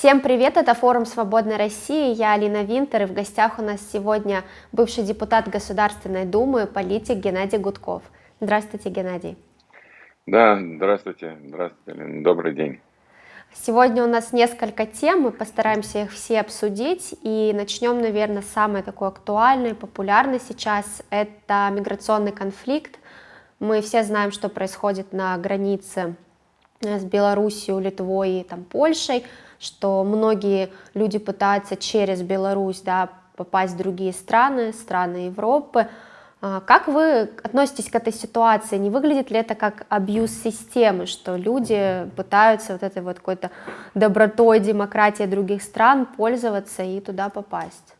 Всем привет, это форум «Свободной России», я Алина Винтер, и в гостях у нас сегодня бывший депутат Государственной Думы, политик Геннадий Гудков. Здравствуйте, Геннадий. Да, здравствуйте, здравствуйте, Алина, добрый день. Сегодня у нас несколько тем, мы постараемся их все обсудить, и начнем, наверное, с самой такой актуальной, популярной сейчас, это миграционный конфликт. Мы все знаем, что происходит на границе с Белоруссией, Литвой и там, Польшей, что многие люди пытаются через Беларусь да, попасть в другие страны, страны Европы. А, как вы относитесь к этой ситуации? Не выглядит ли это как абьюз системы, что люди пытаются вот этой вот какой-то добротой, демократией других стран пользоваться и туда попасть?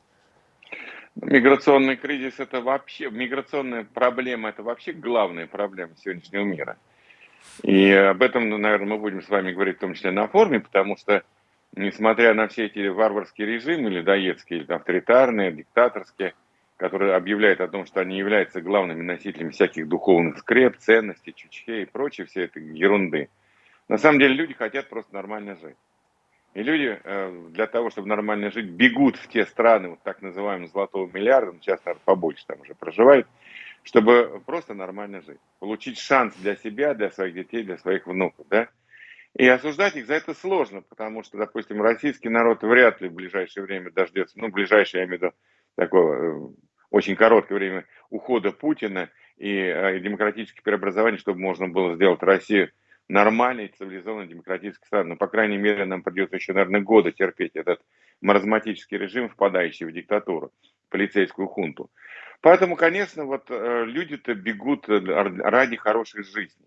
Миграционный кризис это вообще, миграционная проблема это вообще главная проблема сегодняшнего мира. И об этом, наверное, мы будем с вами говорить в том числе на форуме, потому что несмотря на все эти варварские режимы, людоедские, или авторитарные, диктаторские, которые объявляют о том, что они являются главными носителями всяких духовных скреп, ценностей, чучхе и прочей всей этой ерунды, на самом деле люди хотят просто нормально жить. И люди э, для того, чтобы нормально жить, бегут в те страны, вот так называемого золотого миллиарда, ну, сейчас, наверное, побольше там уже проживает, чтобы просто нормально жить. Получить шанс для себя, для своих детей, для своих внуков, да. И осуждать их за это сложно, потому что, допустим, российский народ вряд ли в ближайшее время дождется, ну, в ближайшее, я имею в виду, такого э, очень короткое время ухода Путина и э, демократических преобразований, чтобы можно было сделать Россию нормальной, цивилизованной, демократической страной. Но, по крайней мере, нам придется еще, наверное, годы терпеть этот маразматический режим, впадающий в диктатуру, полицейскую хунту. Поэтому, конечно, вот э, люди-то бегут ради хорошей жизни.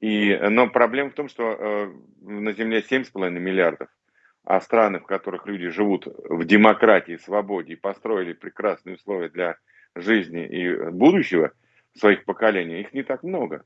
И, но проблема в том, что э, на Земле 7,5 миллиардов, а страны, в которых люди живут в демократии, свободе и построили прекрасные условия для жизни и будущего своих поколений, их не так много.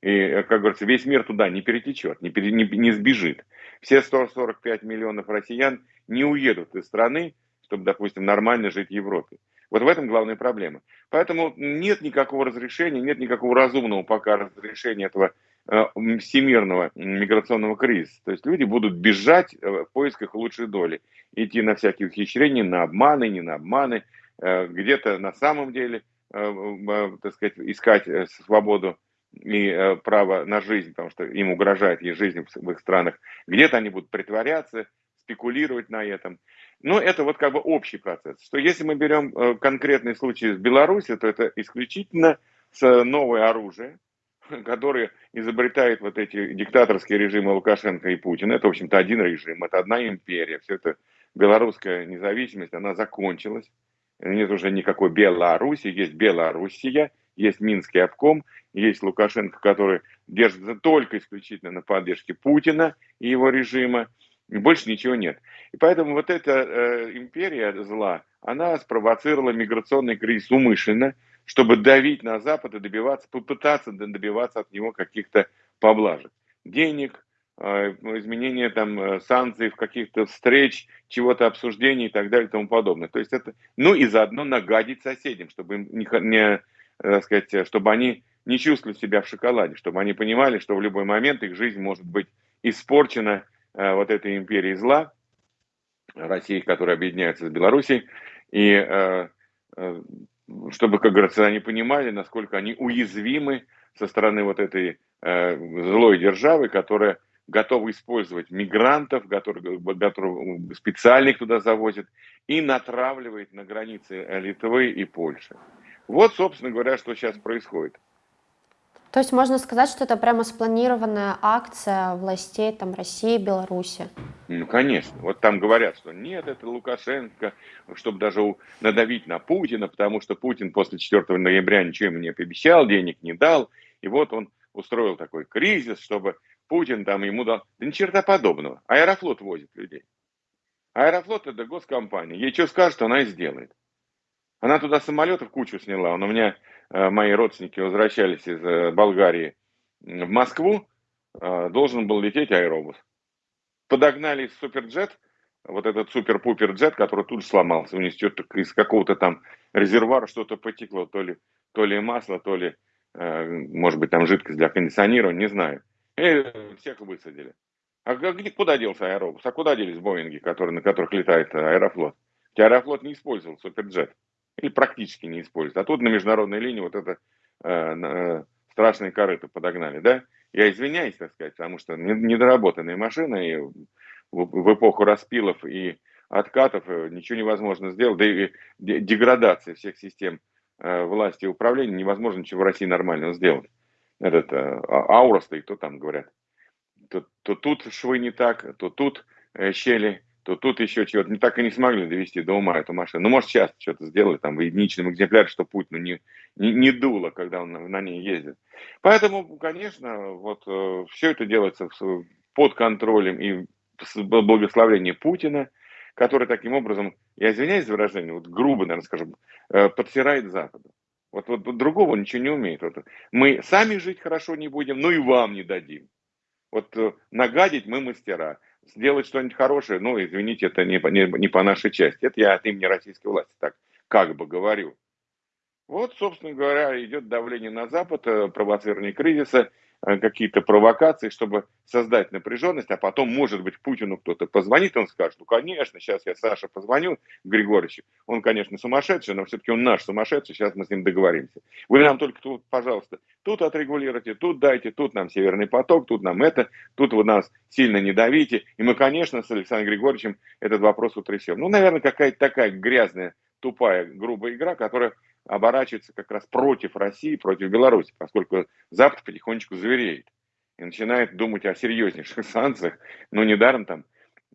И, э, как говорится, весь мир туда не перетечет, не, пере, не, не сбежит. Все 145 миллионов россиян не уедут из страны, чтобы, допустим, нормально жить в Европе. Вот в этом главная проблема. Поэтому нет никакого разрешения, нет никакого разумного пока разрешения этого всемирного миграционного кризиса. То есть люди будут бежать э, в поисках лучшей доли, идти на всякие ухищрения, на обманы, не на обманы, э, где-то на самом деле, так сказать, искать свободу и право на жизнь, потому что им угрожает их жизнь в их странах. Где-то они будут притворяться, спекулировать на этом. Но это вот как бы общий процесс. Что если мы берем конкретный случай с Беларусью, то это исключительно новое оружие, которые изобретают вот эти диктаторские режимы Лукашенко и Путина. Это, в общем-то, один режим, это одна империя. Все это белорусская независимость, она закончилась. Нет уже никакой Беларуси, есть Белоруссия, есть Минский обком, есть Лукашенко, который держится только исключительно на поддержке Путина и его режима. И больше ничего нет. И поэтому вот эта э, империя зла, она спровоцировала миграционный кризис умышленно, чтобы давить на Запад и добиваться, попытаться добиваться от него каких-то поблажек. Денег, а, изменения там э, санкций, в каких-то встреч, чего-то обсуждений и так далее и тому подобное. То есть это, ну и заодно нагадить соседям, чтобы не, не так сказать, чтобы они не чувствовали себя в шоколаде, чтобы они понимали, что в любой момент их жизнь может быть испорчена э, вот этой империей зла, России, которая объединяется с Белоруссией, и э, э, чтобы, как говорится, они понимали, насколько они уязвимы со стороны вот этой э, злой державы, которая готова использовать мигрантов, которые, которые туда завозят, и натравливает на границы Литвы и Польши. Вот, собственно говоря, что сейчас происходит. То есть можно сказать, что это прямо спланированная акция властей там, России Беларуси? Ну, конечно. Вот там говорят, что нет, это Лукашенко, чтобы даже надавить на Путина, потому что Путин после 4 ноября ничего ему не пообещал, денег не дал. И вот он устроил такой кризис, чтобы Путин там ему дал... Да ни черта подобного. Аэрофлот возит людей. Аэрофлот это госкомпания. Ей что скажет, она и сделает. Она туда самолетов кучу сняла. Он у меня мои родственники возвращались из э, Болгарии в Москву, э, должен был лететь аэробус. Подогнали суперджет, вот этот супер-пупер джет, который тут же сломался, у них из какого-то там резервуара что-то потекло, то ли, то ли масло, то ли, может быть, там жидкость для кондиционирования, не знаю. И всех высадили. А где, куда делся аэробус? А куда делись Боинги, которые, на которых летает Аэрофлот? Аэрофлот не использовал Суперджет. Или практически не использует. А тут на международной линии вот это э, э, страшные корыто подогнали, да? Я извиняюсь, так сказать, потому что недоработанная машина, и в, эпоху распилов и откатов э, ничего невозможно сделать, да и деградация всех систем э, власти и управления невозможно ничего в России нормально сделать. Этот а, аура стоит, то там говорят, то, то тут швы не так, то тут щели, то тут еще чего-то. Не так и не смогли довести до ума эту машину. Ну, может, сейчас что-то сделали, там, в единичном экземпляре, что путь ну, не, не, не дуло, когда он на, на ней ездит. Поэтому, конечно, вот э, все это делается под контролем и с благословением Путина, который таким образом, я извиняюсь за выражение, вот грубо, наверное, скажем, э, подсирает Западу. Вот, вот, вот другого ничего не умеет. Вот, мы сами жить хорошо не будем, ну и вам не дадим. Вот э, нагадить мы мастера сделать что-нибудь хорошее, ну, извините, это не, не, не по нашей части. Это я от имени российской власти так как бы говорю. Вот, собственно говоря, идет давление на Запад, э, провоцирование кризиса – какие-то провокации, чтобы создать напряженность, а потом, может быть, Путину кто-то позвонит, он скажет, ну, конечно, сейчас я Саше позвоню, Григорьевичу, он, конечно, сумасшедший, но все-таки он наш сумасшедший, сейчас мы с ним договоримся. Вы нам только тут, пожалуйста, тут отрегулируйте, тут дайте, тут нам Северный поток, тут нам это, тут вы нас сильно не давите, и мы, конечно, с Александром Григорьевичем этот вопрос утрясем. Ну, наверное, какая-то такая грязная, тупая, грубая игра, которая оборачивается как раз против России, против Беларуси, поскольку Запад потихонечку завереет и начинает думать о серьезнейших санкциях. Но недаром там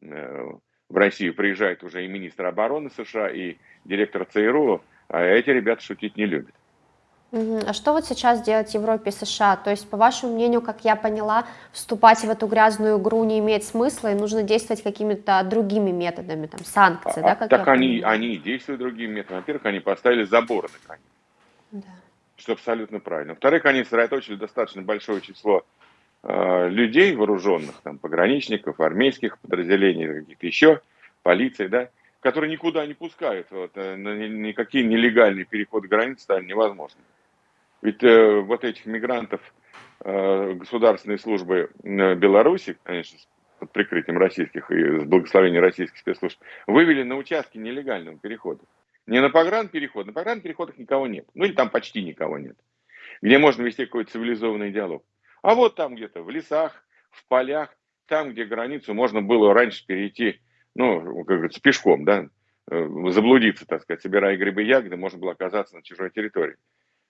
э, в Россию приезжает уже и министр обороны США, и директор ЦРУ, а эти ребята шутить не любят. А что вот сейчас делать Европе и США? То есть, по вашему мнению, как я поняла, вступать в эту грязную игру не имеет смысла, и нужно действовать какими-то другими методами, там, санкции, а, да? Как так они, они действуют другими методами. Во-первых, они поставили заборы на границе. Да. Что абсолютно правильно. Во-вторых, они сосредоточили достаточно большое число э, людей вооруженных, там, пограничников, армейских подразделений, каких-то еще, полиции, да, которые никуда не пускают. Вот, э, никакие нелегальные переходы границ стали невозможными. Ведь э, вот этих мигрантов э, государственной службы э, Беларуси, конечно, под прикрытием российских и с благословения российских спецслужб, вывели на участки нелегального перехода. Не на погранпереход, на погранпереходах никого нет. Ну или там почти никого нет. Где можно вести какой-то цивилизованный диалог. А вот там где-то в лесах, в полях, там, где границу можно было раньше перейти, ну, как говорится, пешком, да, э, заблудиться, так сказать, собирая грибы ягоды, можно было оказаться на чужой территории.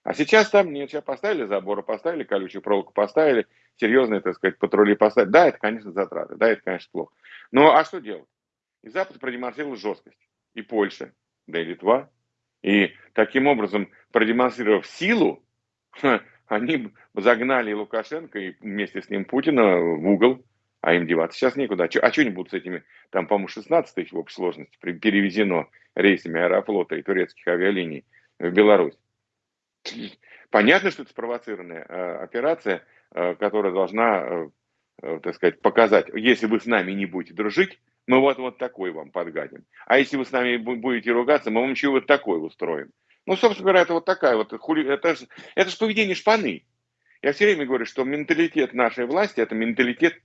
А сейчас там нет, сейчас поставили заборы, поставили колючую проволоку, поставили серьезные, так сказать, патрули поставили. Да, это, конечно, затраты, да, это, конечно, плохо. Но а что делать? И Запад продемонстрировал жесткость. И Польша, да и Литва. И таким образом, продемонстрировав силу, они загнали Лукашенко и вместе с ним Путина в угол, а им деваться сейчас некуда. А что они будут с этими, там, по-моему, 16 тысяч в общей сложности перевезено рейсами Аэрофлота и турецких авиалиний в Беларусь. Понятно, что это спровоцированная э, операция, э, которая должна, э, так сказать, показать, если вы с нами не будете дружить, мы вот, вот такой вам подгадим. А если вы с нами будете ругаться, мы вам еще вот такой устроим. Ну, собственно говоря, это вот такая вот, хули... это же это ж поведение шпаны. Я все время говорю, что менталитет нашей власти, это менталитет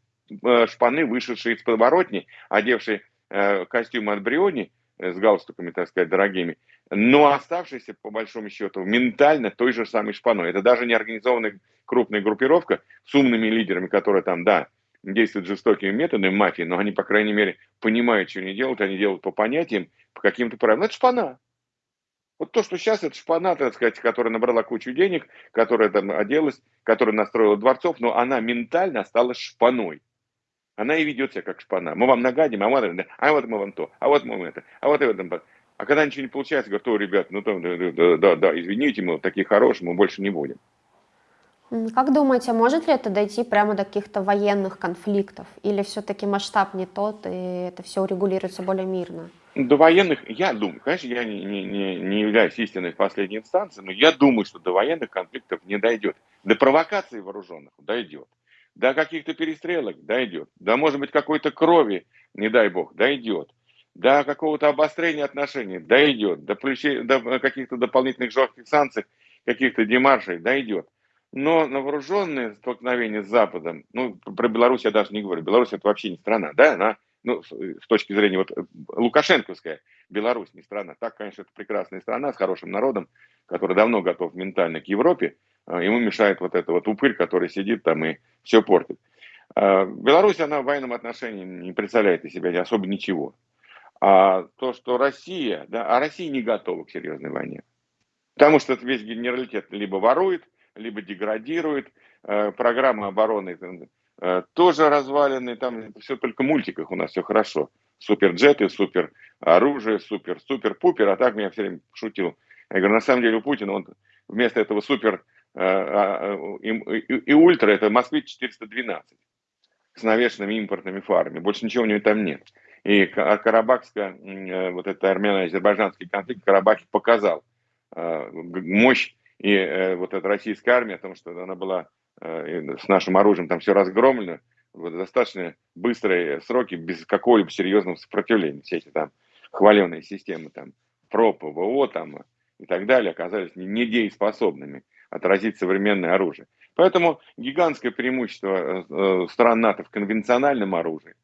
шпаны, вышедшей из подворотни, одевшей костюм от Бриони, с галстуками, так сказать, дорогими, но оставшийся, по большому счету, ментально той же самой шпаной. Это даже не организованная крупная группировка с умными лидерами, которые там, да, действуют жестокими методами мафии, но они, по крайней мере, понимают, что они делают, они делают по понятиям, по каким-то правилам. Это шпана. Вот то, что сейчас, это шпана, так сказать, которая набрала кучу денег, которая там оделась, которая настроила дворцов, но она ментально осталась шпаной. Она и ведет себя как шпана. Мы вам нагадим, а вот, а вот мы вам то, а вот мы это, а вот это. А когда ничего не получается, говорят, о, ребят, ну там, да, да, да, да, извините, мы такие хорошие, мы больше не будем. Как думаете, может ли это дойти прямо до каких-то военных конфликтов? Или все-таки масштаб не тот, и это все урегулируется более мирно? До военных, я думаю, конечно, я не, не, не, являюсь истинной в последней инстанции, но я думаю, что до военных конфликтов не дойдет. До провокаций вооруженных дойдет. До каких-то перестрелок дойдет. До, может быть, какой-то крови, не дай бог, дойдет до какого-то обострения отношений дойдет, до, до каких-то дополнительных жестких санкций, каких-то демаршей дойдет. но на вооруженные столкновения с Западом, ну, про Беларусь я даже не говорю, Беларусь это вообще не страна, да, она, ну, с точки зрения вот Лукашенковская, Беларусь не страна. Так, конечно, это прекрасная страна с хорошим народом, который давно готов ментально к Европе, а, ему мешает вот это вот упырь, который сидит там и все портит. А, Беларусь, она в военном отношении не представляет из себя особо ничего. А то, что Россия, да, а Россия не готова к серьезной войне. Потому что весь генералитет либо ворует, либо деградирует, э, программа обороны э, тоже развалены, там все только в мультиках у нас все хорошо. Суперджеты, супер оружие, супер, супер-пупер, а так меня все время шутил. Я говорю, на самом деле у Путина он вместо этого супер э, а, и, и, и ультра это Москвич 412 с навешенными импортными фарами. Больше ничего у него там нет. И Карабахская, вот это армяно-азербайджанский конфликт Карабахе показал мощь и э, вот эта российская армия, о том, что она была э, с нашим оружием там все разгромлено, в достаточно быстрые сроки, без какого-либо серьезного сопротивления. Все эти там хваленые системы, там, ПРО, ПВО там, и так далее, оказались недееспособными отразить современное оружие. Поэтому гигантское преимущество э, стран НАТО в конвенциональном оружии,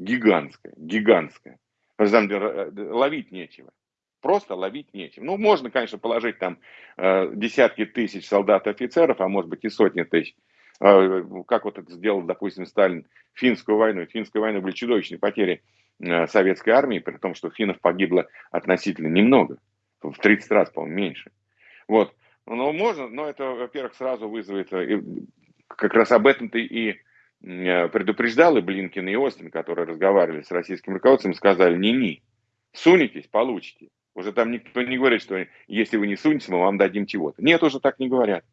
гигантское, гигантское. Э, ловить нечего. Просто ловить нечем. Ну, можно, конечно, положить там э, десятки тысяч солдат и офицеров, а может быть и сотни тысяч. Э, как вот это сделал, допустим, Сталин финскую войну. В финской войне были чудовищные потери э, советской армии, при том, что финнов погибло относительно немного. В 30 раз, по-моему, меньше. Вот. Ну, можно, но это, во-первых, сразу вызовет... Э, как раз об этом-то и предупреждал и Блинкин, и Остин, которые разговаривали с российским руководством, сказали, не-не, сунетесь, получите. Уже там никто не говорит, что если вы не сунетесь, мы вам дадим чего-то. Нет, уже так не говорят.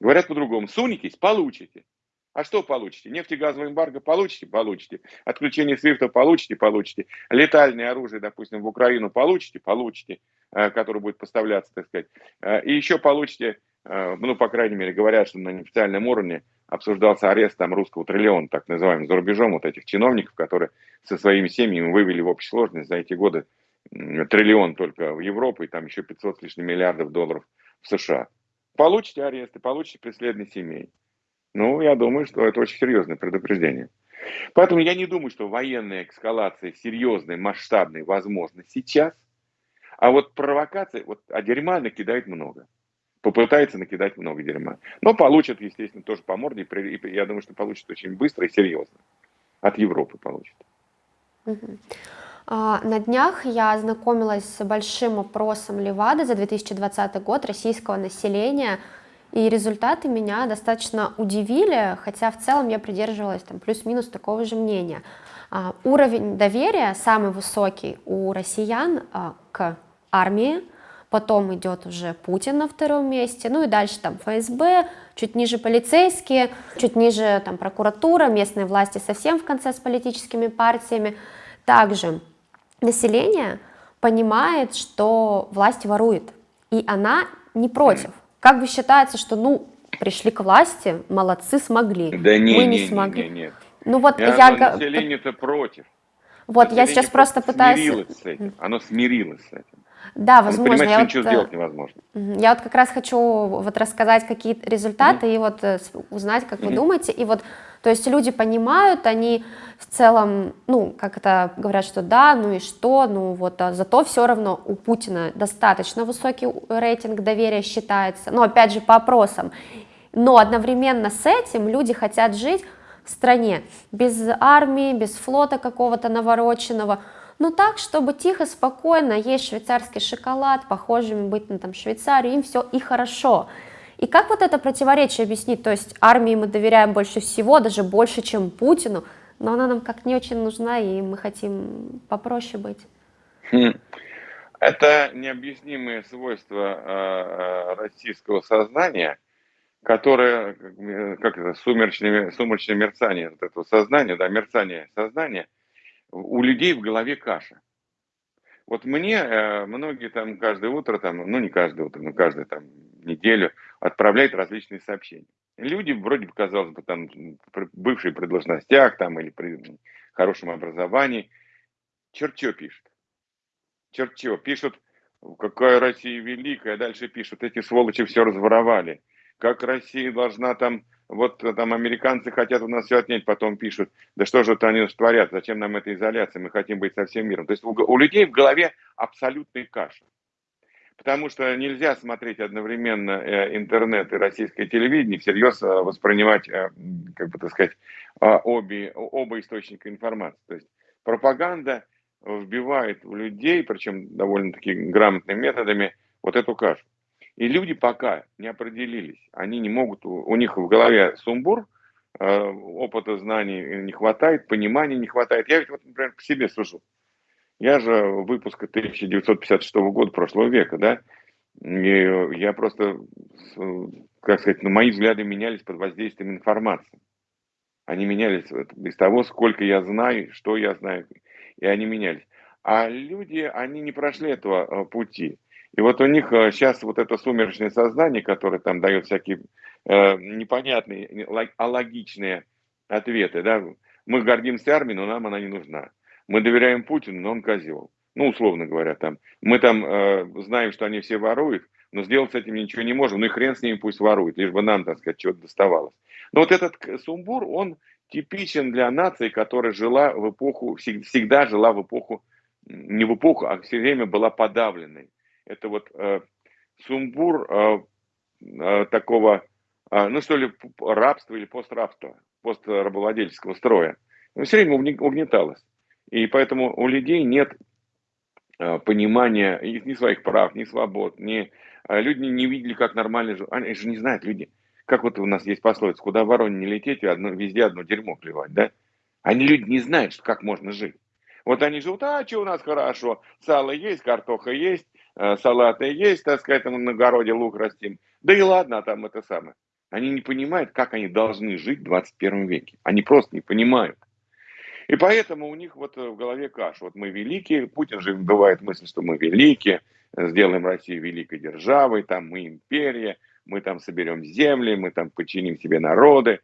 Говорят по-другому. Сунетесь, получите. А что получите? Нефтегазовый эмбарго получите? Получите. Отключение свифта получите? Получите. Летальное оружие, допустим, в Украину получите? Получите. Э, которое будет поставляться, так сказать. Э, и еще получите, э, ну, по крайней мере, говорят, что на неофициальном уровне обсуждался арест там русского триллиона, так называемым, за рубежом, вот этих чиновников, которые со своими семьями вывели в общей сложность за эти годы триллион только в Европу и там еще 500 с лишним миллиардов долларов в США. Получите аресты, получите преследование семей. Ну, я думаю, что это очень серьезное предупреждение. Поэтому я не думаю, что военная эскалация серьезная, масштабная возможна сейчас. А вот провокация, вот, а дерьма накидает много. Попытается накидать много дерьма. Но получит, естественно, тоже по морде. И я думаю, что получит очень быстро и серьезно. От Европы получит. А, на днях я ознакомилась с большим опросом Левады за 2020 год российского населения, и результаты меня достаточно удивили, хотя в целом я придерживалась там плюс-минус такого же мнения. А, уровень доверия самый высокий у россиян а, к армии, потом идет уже Путин на втором месте, ну и дальше там ФСБ, чуть ниже полицейские, чуть ниже там прокуратура, местные власти совсем в конце с политическими партиями. Также население понимает, что власть ворует, и она не против. Как бы считается, что, ну, пришли к власти, молодцы, смогли. Да не, мы не, не смогли. Не, не, нет. Ну вот я... я... Население-то против. Вот, население я сейчас просто пытаюсь... Смирилось с этим. Оно смирилось с этим. Да, возможно. Понимать, я вот, ничего э, сделать невозможно. Я вот как раз хочу вот рассказать какие результаты mm-hmm. и вот э, узнать, как mm-hmm. вы думаете. И вот, то есть люди понимают, они в целом, ну, как это говорят, что да, ну и что, ну вот, а зато все равно у Путина достаточно высокий рейтинг доверия считается, но опять же по опросам. Но одновременно с этим люди хотят жить в стране без армии, без флота какого-то навороченного, но ну, так, чтобы тихо, спокойно есть швейцарский шоколад, похожими быть на там Швейцарию, им все и хорошо. И как вот это противоречие объяснить? То есть армии мы доверяем больше всего, даже больше, чем Путину, но она нам как не очень нужна, и мы хотим попроще быть. Хм. Это необъяснимые свойства э, российского сознания, которое, как это, сумеречное, сумеречное мерцание вот этого сознания, да, мерцание сознания – у людей в голове каша. Вот мне э, многие там каждое утро, там, ну не каждое утро, но каждую там неделю отправляют различные сообщения. Люди вроде бы, казалось бы, там бывшие при должностях там, или при хорошем образовании. Черт что пишут. Черт что. Пишут, какая Россия великая. Дальше пишут, эти сволочи все разворовали. как Россия должна там, вот там американцы хотят у нас все отнять, потом пишут, да что же это они творят, зачем нам эта изоляция, мы хотим быть со всем миром. То есть у, у людей в голове абсолютный каша. Потому что нельзя смотреть одновременно э, интернет и российское телевидение, всерьез э, воспринимать, э, как бы так сказать, обе, оба источника информации. То есть пропаганда вбивает в людей, причем довольно-таки грамотными методами, вот эту кашу. И люди пока не определились, они не могут, у них в голове сумбур, опыта знаний не хватает, понимания не хватает. Я ведь, вот, например, по себе сужу. Я же выпуска 1956 года прошлого века, да, и я просто, как сказать, ну, мои взгляды менялись под воздействием информации. Они менялись из того, сколько я знаю, что я знаю, и они менялись. А люди, они не прошли этого э, пути. И вот у них сейчас э, вот это сумеречное сознание, которое там дает всякие э, непонятные, алогичные ответы, да, мы гордимся армией, но нам она не нужна. Мы доверяем Путину, но он козел. Ну, условно говоря, там. Мы там э, знаем, что они все воруют, но сделать с этим ничего не можем. Ну и хрен с ними пусть воруют, лишь бы нам, так сказать, чего-то доставалось. Но вот этот сумбур, он типичен для нации, которая жила в эпоху, всегда жила в эпоху, не в эпоху, а все время была подавленной. Это вот э, сумбур э, э, такого, э, ну что ли, рабства или пострабства, пострабовладельческого строя. Но все время угнеталось. И поэтому у людей нет э, понимания ни своих прав, ни свобод, ни... Э, люди не видели, как нормально живут. Они же не знают люди. Как вот у нас есть пословица, куда вороне не лететь, одно, везде одно дерьмо плевать, да? Они люди не знают, что, как можно жить. Вот они живут, а что у нас хорошо, сало есть, картоха есть, салаты есть, так сказать, там на огороде лук растим. Да и ладно, а там это самое. Они не понимают, как они должны жить в 21 веке. Они просто не понимают. И поэтому у них вот э, в голове каша. Вот мы великие, Путин же бывает мысль, что мы великие, сделаем Россию великой державой, там мы империя, мы там соберем земли, мы там подчиним себе народы.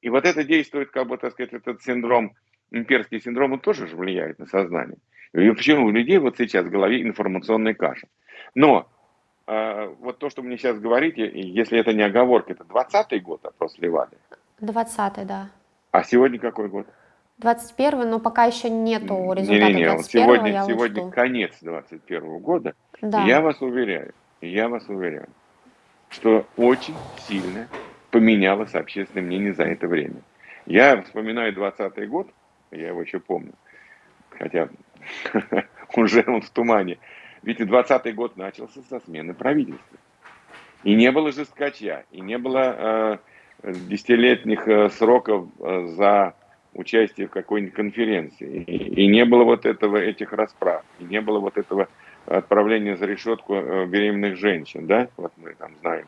И вот это действует, как бы, так сказать, этот синдром, имперский синдром, он тоже же влияет на сознание. И почему у людей вот сейчас в голове информационная каша. Но э, вот то, что мне сейчас говорите, если это не оговорка, это 20-й год опрос Левады? 20-й, да. А сегодня какой год? 21 но пока еще нету результата не, не, не. 21 сегодня, я сегодня конец 21 года. Да. я вас уверяю, я вас уверяю, что очень сильно поменялось общественное мнение за это время. Я вспоминаю 20 год, я его еще помню, хотя уже он в тумане. Ведь 20 год начался со смены правительства. И не было жесткача, и не было э, десятилетних э, сроков э, за участие в какой-нибудь конференции. И, и не было вот этого, этих расправ, и не было вот этого отправления за решетку беременных женщин, да, вот мы там знаем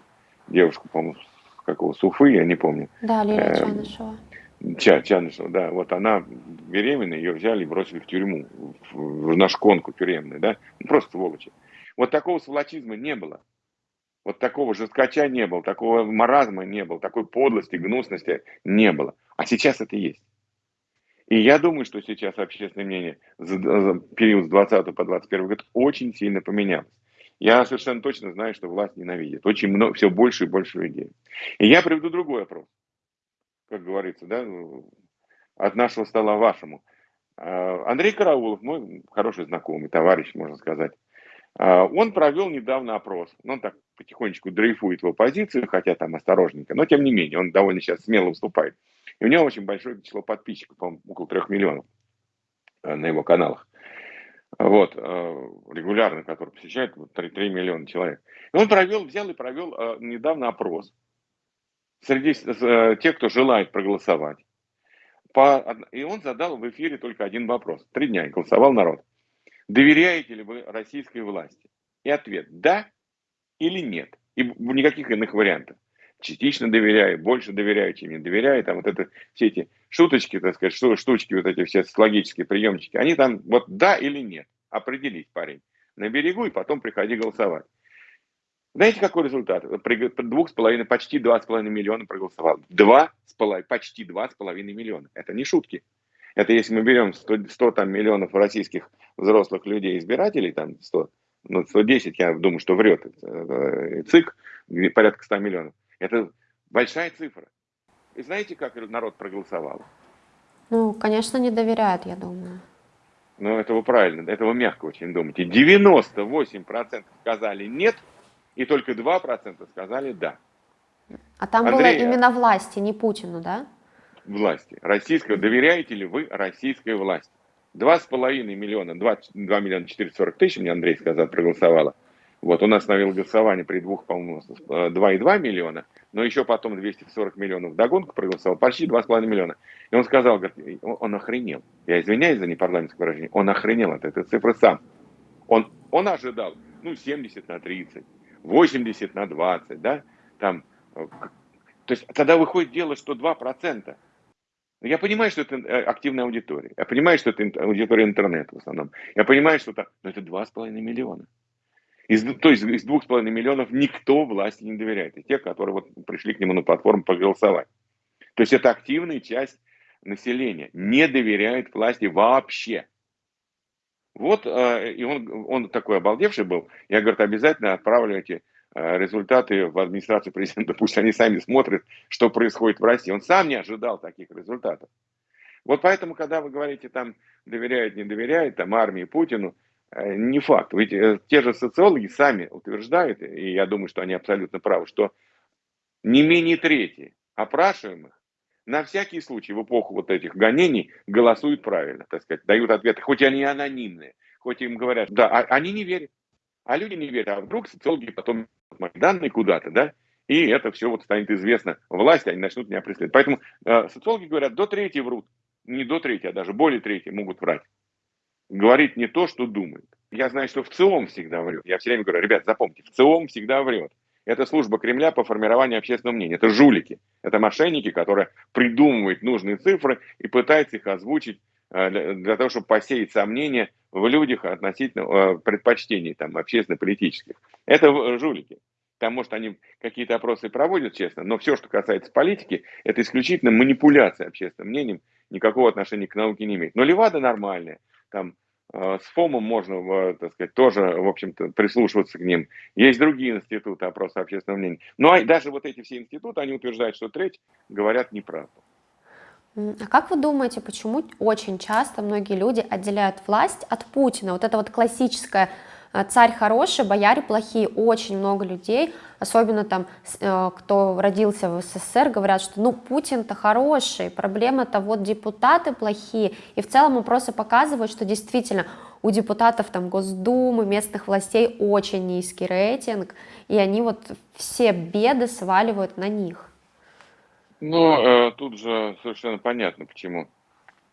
девушку, по-моему, какого Суфы, я не помню. Да, Лилия Чанышева. Ча, Чанышева, да, вот она беременная, ее взяли и бросили в тюрьму, в, на шконку тюремную, да, ну, просто сволочи. Вот такого сволочизма не было. Вот такого жесткача не было, такого маразма не было, такой подлости, гнусности не было. А сейчас это есть. И я думаю, что сейчас общественное мнение за, за период с 20 по 21 год очень сильно поменялось. Я совершенно точно знаю, что власть ненавидит. Очень много, все больше и больше людей. И я приведу другой вопрос. Как говорится, да, от нашего стола вашему. А, Андрей Караулов, мой хороший знакомый, товарищ, можно сказать, а, он провел недавно опрос. Он так потихонечку дрейфует в оппозицию, хотя там осторожненько, но тем не менее, он довольно сейчас смело выступает. И у него очень большое число подписчиков, по около трех миллионов э, на его каналах. Вот, э, регулярно, который посещает 3, 3 миллиона человек. И он провел, взял и провел э, недавно опрос среди тех, кто желает проголосовать. И он задал в эфире только один вопрос. Три дня голосовал народ. Доверяете ли вы российской власти? И ответ – да или нет. И никаких иных вариантов частично доверяю, больше доверяю, чем не доверяю, там вот это, все эти шуточки, так сказать, штучки, вот эти все социологические приемчики, они там вот да или нет, определись, парень, на берегу и потом приходи голосовать. Знаете, какой результат? При двух с половиной, почти два с половиной миллиона проголосовал. Два с половиной, почти два с половиной миллиона. Это не шутки. Это если мы берем 100, 100 там, миллионов российских взрослых людей, избирателей, там 100, ну, 110, я думаю, что врет э, ЦИК, порядка 100 миллионов. Это большая цифра. И знаете, как народ проголосовал? Ну, конечно, не доверяют, я думаю. Ну, этого правильно, этого мягко очень думайте. 98% сказали нет, и только 2% сказали да. А там Андрей, было именно власти, не Путину, да? Власти. Российского. Доверяете ли вы российской власти? Два с половиной миллиона, 2, 2 миллиона 440 тысяч, мне Андрей сказал, проголосовало. Вот, он остановил голосование при двух, по-моему, 2,2 миллиона, но еще потом 240 миллионов догонку проголосовал, почти 2,5 миллиона. И он сказал, говорит, он охренел. Я извиняюсь за непарламентское выражение, он охренел от этой цифры сам. Он, он ожидал, ну, 70 на 30, 80 на 20, да, там, э, то есть тогда выходит дело, что 2%. Я понимаю, что это э, активная аудитория. Я понимаю, что это аудитория интернета в основном. Я понимаю, что это, но это 2,5 миллиона. Из, то есть из 2,5 миллионов никто власти не доверяет. И те, которые вот пришли к нему на платформу проголосовать. То есть это активная часть населения. Не доверяет власти вообще. Вот, э, и он, он такой обалдевший был. Я, говорю, обязательно отправлю эти э, результаты в администрацию президента. Пусть они сами смотрят, что происходит в России. Он сам не ожидал таких результатов. Вот поэтому, когда вы говорите, там, доверяет, не доверяет, там, армии Путину, э, не факт. Ведь те же социологи сами утверждают, и я думаю, что они абсолютно правы, что не менее трети опрашиваемых на всякий случай в эпоху вот этих гонений голосуют правильно, так сказать, дают ответы, хоть они анонимные, хоть им говорят, да, а, они не верят. А люди не верят, а вдруг социологи потом данные куда-то, да, и это все вот станет известно власти, они начнут меня преследовать. Поэтому э, социологи говорят, до трети врут, не до трети, а даже более трети могут врать. Говорит не то, что думает. Я знаю, что в ЦИОМ всегда врет. Я все время говорю, ребят, запомните, в ЦИОМ всегда врет. Это служба Кремля по формированию общественного мнения. Это жулики, это мошенники, которые придумывают нужные цифры и пытаются их озвучить э, для, того, чтобы посеять сомнения в людях относительно э, предпочтений там, общественно-политических. Это жулики. Там, может, они какие-то опросы проводят, честно, но все, что касается политики, это исключительно манипуляция общественным мнением, никакого отношения к науке не имеет. Но Левада нормальная, там Э, с ФОМом можно, э, так сказать, тоже, в общем-то, прислушиваться к ним. Есть другие институты опроса общественного мнения. Но а даже вот эти все институты, они утверждают, что треть говорят неправду. А как вы думаете, почему очень часто многие люди отделяют власть от Путина? Вот это вот классическое а, царь хороший, бояре плохие, очень много людей, особенно там, э, кто родился в СССР, говорят, что ну Путин-то хороший, проблема-то вот депутаты плохие, и в целом опросы показывают, что действительно у депутатов там Госдумы, местных властей очень низкий рейтинг, и они вот все беды сваливают на них. Ну, э, тут же совершенно понятно, почему.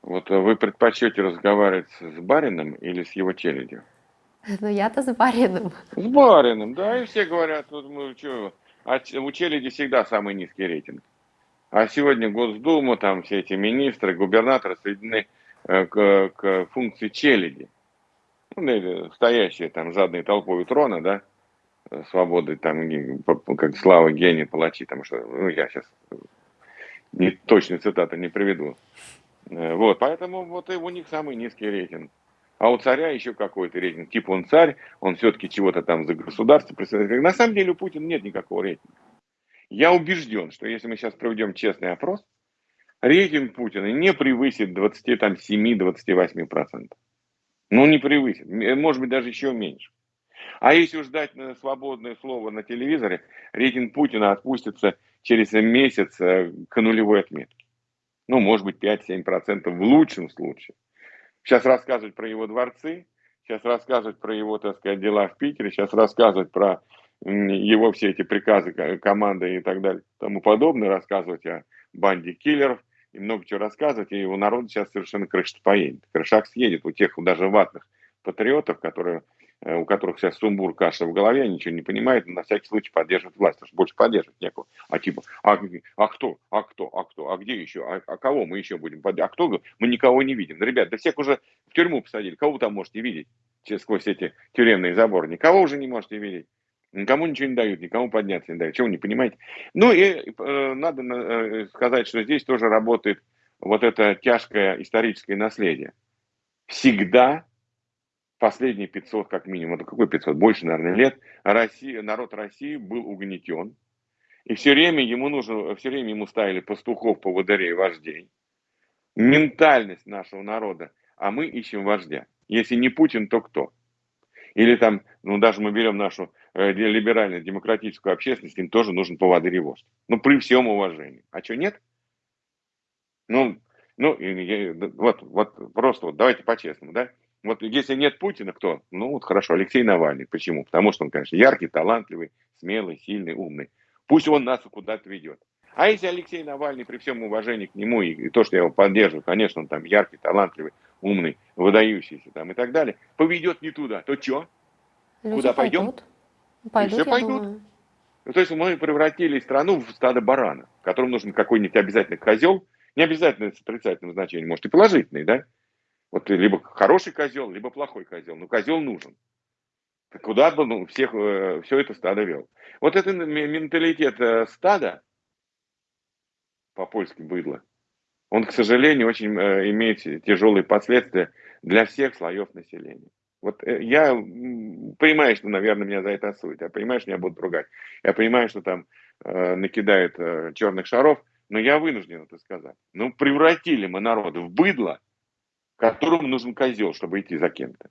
Вот э, вы предпочтете разговаривать с Барином или с его челядью? Ну я-то с барином. С барином, да, и все говорят, вот мы что, а у челяди всегда самый низкий рейтинг. А сегодня Госдума, там все эти министры, губернаторы соединены э, к, к функции челяди. Ну, стоящие там жадной толпой у трона, да, свободы, там, как слава гений палачи, там что, ну, я сейчас не, точной цитаты не приведу. Э, вот, поэтому вот и у них самый низкий рейтинг. А у царя еще какой-то рейтинг. Типа он царь, он все-таки чего-то там за государство представляет. На самом деле у Путина нет никакого рейтинга. Я убежден, что если мы сейчас проведем честный опрос, рейтинг Путина не превысит 27-28%. Ну, не превысит. Может быть, даже еще меньше. А если уж дать свободное слово на телевизоре, рейтинг Путина отпустится через месяц э, к нулевой отметке. Ну, может быть, 5-7% в лучшем случае. Сейчас рассказывать про его дворцы, сейчас рассказывать про его, так сказать, дела в Питере, сейчас рассказывать про его все эти приказы, команды и так далее, тому подобное, рассказывать о банде киллеров и много чего рассказывать, и у народа сейчас совершенно крыша поедет. Крышак съедет у тех даже ватных патриотов, которые у которых сейчас сумбур, каша в голове, ничего не понимают, на всякий случай поддерживают власть, потому что больше поддерживать некого. А типа, а, а кто, а кто, а кто, а где еще, а, а кого мы еще будем поддерживать, а кто, мы никого не видим. Да, ребят, да всех уже в тюрьму посадили, кого вы там можете видеть через сквозь эти тюремные заборы, никого уже не можете видеть. Никому ничего не дают, никому подняться не дают. Чего вы не понимаете? Ну и э, надо э, сказать, что здесь тоже работает вот это тяжкое историческое наследие. Всегда последние 500 как минимум, это какой 500, больше, наверное, лет, Россия, народ России был угнетен. И все время ему нужно, все время ему ставили пастухов, поводырей, вождей. Ментальность нашего народа, а мы ищем вождя. Если не Путин, то кто? Или там, ну даже мы берем нашу э, либеральную демократическую общественность, им тоже нужен поводырь и вождь. Ну при всем уважении. А что нет? Ну, ну, вот, вот просто вот давайте по-честному, да? Вот если нет Путина, кто? Ну вот хорошо, Алексей Навальный. Почему? Потому что он, конечно, яркий, талантливый, смелый, сильный, умный. Пусть он нас куда-то ведет. А если Алексей Навальный, при всем уважении к нему и, и то, что я его поддерживаю, конечно, он там яркий, талантливый, умный, выдающийся там и так далее, поведет не туда, то что? Куда пойдем? Пойдут, все пойдут. Думаю. Ну, то есть мы превратили страну в стадо барана, которому нужен какой-нибудь обязательный козел, не обязательно с отрицательным значением, может и положительный, да? Вот либо хороший козел, либо плохой козел. Но козел нужен. Куда бы ну, всех, э, все это стадо вел. Вот этот менталитет э, стада, по-польски быдло, он, к сожалению, очень э, имеет тяжелые последствия для всех слоев населения. Вот я понимаю, что, наверное, меня за это осудят. Я понимаю, что меня будут ругать. Я понимаю, что там э, накидают э, черных шаров, но я вынужден это сказать. Ну, превратили мы народ в быдло, которому нужен козел, чтобы идти за кем-то.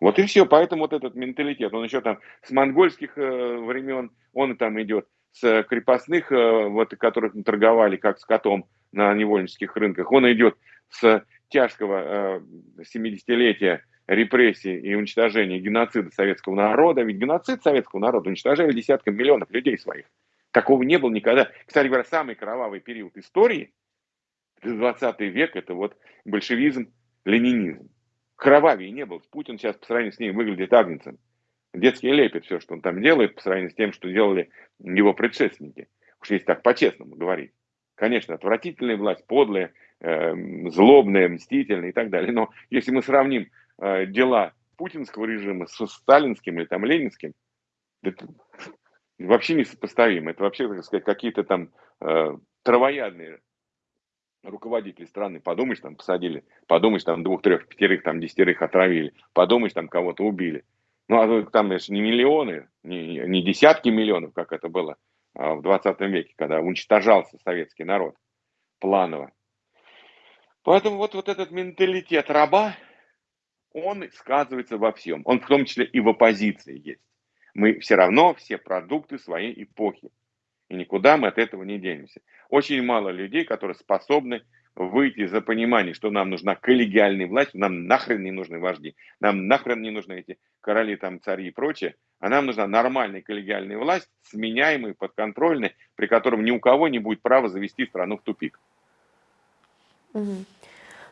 Вот и все, поэтому вот этот менталитет, он еще там с монгольских э, времен, он там идет с крепостных, э, вот, которых торговали как с котом на невольнических рынках, он идет с тяжкого э, 70-летия репрессий и уничтожения геноцида советского народа. Ведь геноцид советского народа уничтожали десяткам миллионов людей своих. Такого не было никогда. Кстати говоря, самый кровавый период истории, 20 век, это вот большевизм, ленинизм. Кровавее не был. Путин сейчас по сравнению с ним выглядит агнцем. Детский лепит все, что он там делает, по сравнению с тем, что делали его предшественники. Уж если так по-честному говорить. Конечно, отвратительная власть, подлая, э, злобная, мстительная и так далее. Но если мы сравним э, дела путинского режима с сталинским или там ленинским, это вообще несопоставимо. Это вообще, так сказать, какие-то там э, травоядные руководители страны, подумаешь, там посадили, подумаешь, там двух, трех, пятерых, там десятерых отравили, подумаешь, там кого-то убили. Ну, а там, конечно, не миллионы, не, не десятки миллионов, как это было а, в 20 веке, когда уничтожался советский народ планово. Поэтому вот, вот этот менталитет раба, он сказывается во всем. Он в том числе и в оппозиции есть. Мы все равно все продукты своей эпохи. И никуда мы от этого не денемся. Очень мало людей, которые способны выйти за понимание, что нам нужна коллегиальная власть, нам нахрен не нужны вожди, нам нахрен не нужны эти короли, там, цари и прочее, а нам нужна нормальная коллегиальная власть, сменяемая, подконтрольная, при котором ни у кого не будет права завести страну в тупик. Угу.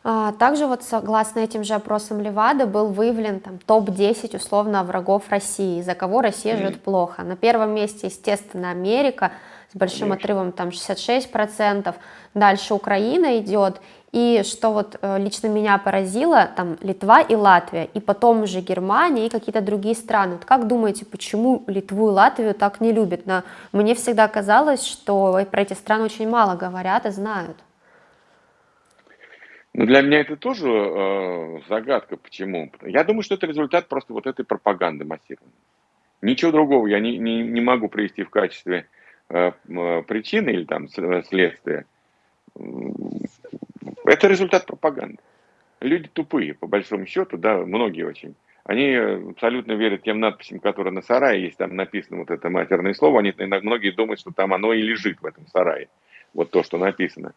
А, также вот согласно этим же опросам Левада был выявлен там топ-10 условно врагов России, за кого Россия mm -hmm. живет плохо. На первом месте, естественно, Америка с большим Конечно. отрывом там 66%, дальше Украина идет, и что вот э, лично меня поразило, там Литва и Латвия, и потом уже Германия и какие-то другие страны. Вот как думаете, почему Литву и Латвию так не любят? Но мне всегда казалось, что про эти страны очень мало говорят и знают. Ну, для меня это тоже э, загадка, почему. Я думаю, что это результат просто вот этой пропаганды массированной. Ничего другого я не, не, не могу привести в качестве э, э причины или там следствия. Это результат пропаганды. Люди тупые, по большому счету, да, многие очень. Они абсолютно верят тем надписям, которые на сарае есть, там написано вот это матерное слово, они многие думают, что там оно и лежит в этом сарае, вот то, что написано.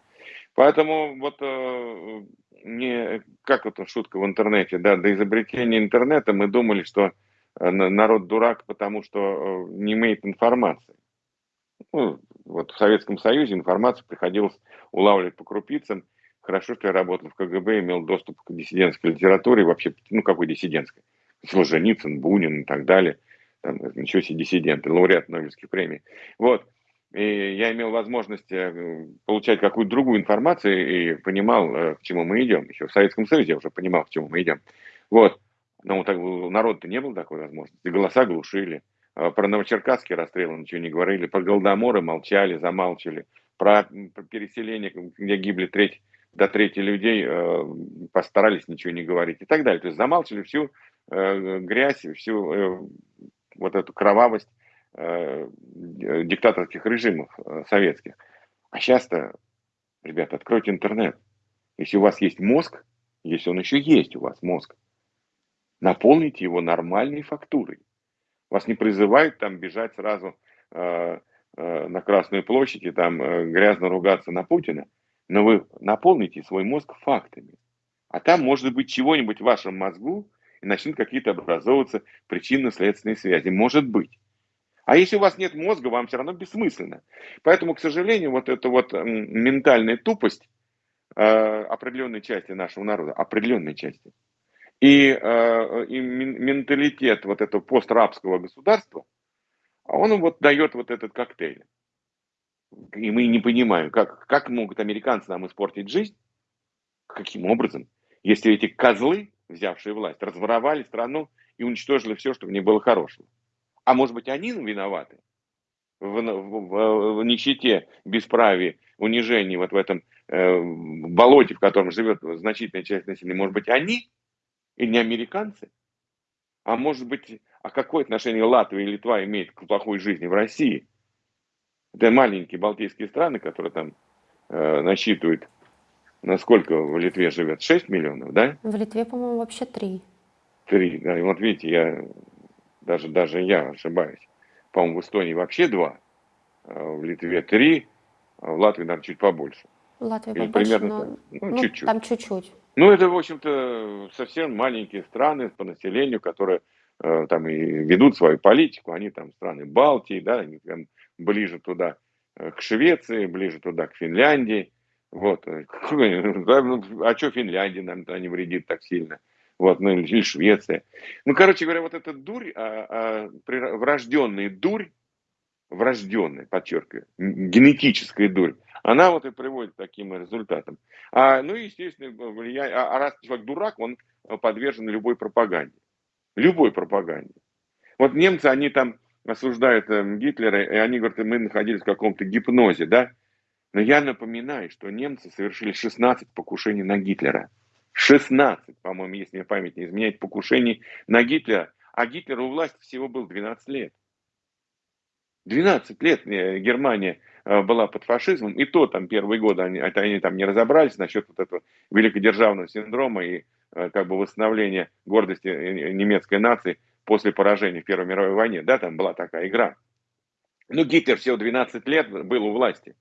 Поэтому вот э, не, как это шутка в интернете, да, до изобретения интернета мы думали, что э, народ дурак, потому что э, не имеет информации. Ну, вот в Советском Союзе информацию приходилось улавливать по крупицам. Хорошо, что я работал в КГБ, имел доступ к диссидентской литературе, вообще, ну какой диссидентской? Солженицын, Бунин и так далее. Там, ничего себе диссиденты, лауреат Нобелевских премий. Вот и я имел возможность э, получать какую-то другую информацию и понимал, э, к чему мы идем. Еще в Советском Союзе я уже понимал, к чему мы идем. Вот. Но так, у народа-то не было такой возможности. Голоса глушили. А про новочеркасские расстрелы ничего не говорили. Про голодоморы молчали, замалчивали. Про, переселение, где гибли треть до трети людей, э, постарались ничего не говорить и так далее. То есть замалчивали всю грязь, всю вот эту кровавость диктаторских режимов э, советских. А сейчас-то, ребята, откройте интернет. Если у вас есть мозг, если он еще есть у вас мозг, наполните его нормальной фактурой. Вас не призывают там бежать сразу э, э, на Красную площадь и там э, грязно ругаться на Путина, но вы наполните свой мозг фактами. А там может быть чего-нибудь в вашем мозгу, и начнут какие-то образовываться причинно-следственные связи. Может быть. А если у вас нет мозга, вам все равно бессмысленно. Поэтому, к сожалению, вот эта вот ментальная тупость э, определенной части нашего народа, определенной части, и, э, и менталитет вот этого пострабского государства, он вот дает вот этот коктейль. И мы не понимаем, как, как могут американцы нам испортить жизнь, каким образом, если эти козлы, взявшие власть, разворовали страну и уничтожили все, что в ней было хорошего. А может быть, они виноваты в, в, в нищете, бесправии, унижении, вот в этом э, болоте, в котором живет значительная часть населения. Может быть, они и не американцы? А может быть, а какое отношение Латвия и Литва имеют к плохой жизни в России? Это маленькие балтийские страны, которые там э, насчитывают, насколько в Литве живет? 6 миллионов, да? В Литве, по-моему, вообще 3. 3, да. И вот видите, я даже, даже я ошибаюсь. По-моему, в Эстонии вообще 2, а в Литве 3, а в Латвии, наверное, чуть побольше. В Латвии Или побольше, примерно, но ну, ну, чуть-чуть. там чуть-чуть. Ну, это, в общем-то, совсем маленькие страны по населению, которые э, там и ведут свою политику. Они там страны Балтии, да, они там ближе туда э, к Швеции, ближе туда к Финляндии. Вот. Э, а что Финляндия нам не вредит так сильно? Вот, ну или Швеция. Ну, короче говоря, вот эта дурь, а, а, врожденная дурь, врожденная, подчеркиваю, генетическая дурь, она вот и приводит к таким результатам. А, ну, естественно, влияние, а, а раз человек дурак, он подвержен любой пропаганде. Любой пропаганде. Вот немцы, они там осуждают э, Гитлера, и они говорят, мы находились в каком-то гипнозе, да? Но я напоминаю, что немцы совершили 16 покушений на Гитлера. 16, по-моему, если мне память не изменяет, покушений на Гитлера. А Гитлеру у власти всего был 12 лет. 12 лет э, Германия э, была под фашизмом, и то там первые годы они, они там не разобрались насчет вот этого великодержавного синдрома и э, как бы восстановления гордости немецкой нации после поражения в Первой мировой войне. Да, там была такая игра. Но Гитлер всего 12 лет был у власти.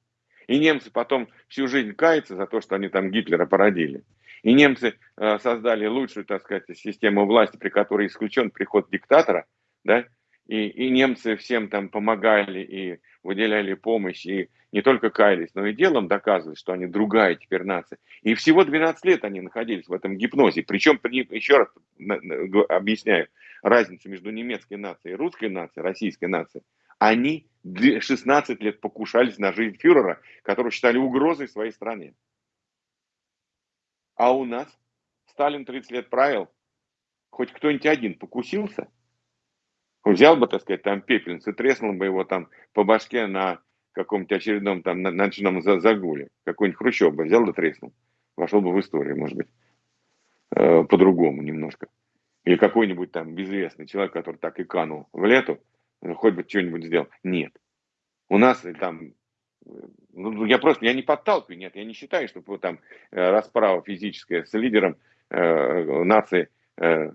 И немцы потом всю жизнь каются за то, что они там Гитлера породили. И немцы э, создали лучшую, так сказать, систему власти, при которой исключен приход диктатора, да, и, и немцы всем там помогали и выделяли помощь, и не только каялись, но и делом доказывали, что они другая теперь нация. И всего 12 лет они находились в этом гипнозе. Причем, еще раз объясняю, разницу между немецкой нацией русской нацией, российской нацией. Они 16 лет покушались на жизнь фюрера, которого считали угрозой своей стране. А у нас Сталин 30 лет правил, хоть кто-нибудь один покусился, взял бы, так сказать, там пепельницу, треснул бы его там по башке на каком-нибудь очередном там ночном загуле. Какой-нибудь Хрущев бы взял да треснул. Вошел бы в историю, может быть, э, по-другому немножко. Или какой-нибудь там безвестный человек, который так и канул в лету, хоть бы что-нибудь сделал. Нет. У нас там ну, я просто, я не подталкиваю, нет, я не считаю, что там э, расправа физическая с лидером э, нации, э,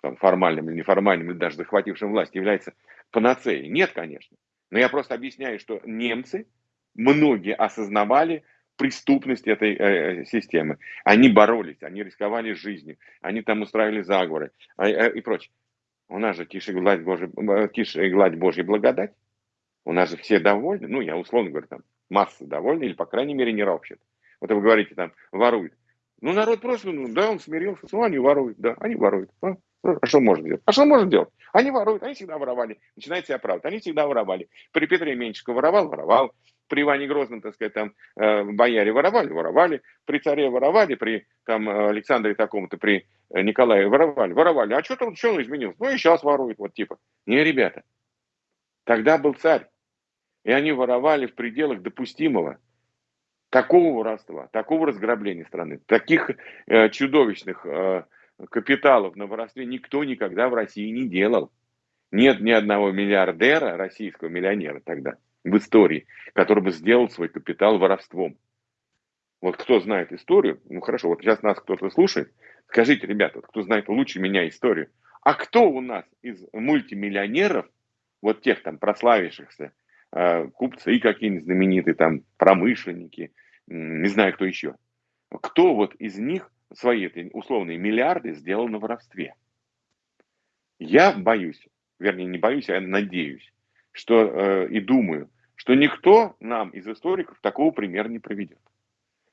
там, формальным или неформальным, или даже захватившим власть, является панацеей. Нет, конечно. Но я просто объясняю, что немцы, многие осознавали преступность этой э, системы. Они боролись, они рисковали жизнью, они там устраивали заговоры э, э, и прочее. У нас же тише гладь, Божья, э, тише гладь Божья благодать. У нас же все довольны, ну, я условно говорю, там, масса довольны, или, по крайней мере, не ропщет. Вот вы говорите, там, воруют. Ну, народ просто, ну, да, он смирился, ну, они воруют, да, они воруют. А, а что можно делать? А что можно делать? Они воруют, они всегда воровали. Начинает себя оправдывать, они всегда воровали. При Петре Меньшикове воровал, воровал. При Иване Грозном, так сказать, там, э, бояре воровали, воровали. При царе воровали, при там, Александре такому-то, при э, Николае воровали, воровали. А что там, что он изменился? Ну, и сейчас ворует, вот типа. Не, ребята, тогда был царь. И они воровали в пределах допустимого. Такого воровства, такого разграбления страны, таких э, чудовищных э, капиталов на воровстве никто никогда в России не делал. Нет ни одного миллиардера, российского миллионера тогда, в истории, который бы сделал свой капитал воровством. Вот кто знает историю, ну хорошо, вот сейчас нас кто-то слушает, скажите, ребята, кто знает лучше меня историю, а кто у нас из мультимиллионеров, вот тех там прославившихся, купцы и какие-нибудь знаменитые там промышленники, не знаю кто еще, кто вот из них свои условные миллиарды сделал на воровстве? Я боюсь, вернее не боюсь, а надеюсь, что э, и думаю, что никто нам из историков такого примера не проведет.